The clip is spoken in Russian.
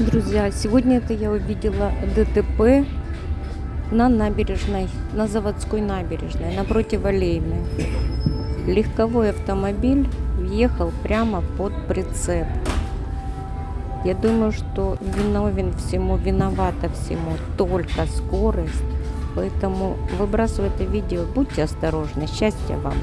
Друзья, сегодня это я увидела ДТП на набережной, на заводской набережной, напротив Аллейной. Легковой автомобиль въехал прямо под прицеп. Я думаю, что виновен всему, виновата всему только скорость. Поэтому выбрасываю это видео, будьте осторожны. Счастья вам!